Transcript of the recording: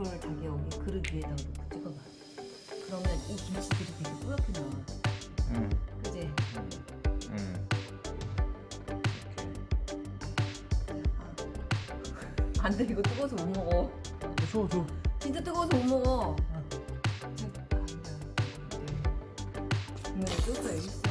이거를 자기 여기 그릇 위에다 놓고 찍어봐. 그러면 이 김치들이 되게 뿌옇게 나와. 응. 그지? 응. 아. 안 돼, 이거 뜨거워서 못 먹어. 어, 줘, 줘. 진짜 뜨거워서 못 먹어. 응. 안 돼. 국물에 줬어, 여기 있어.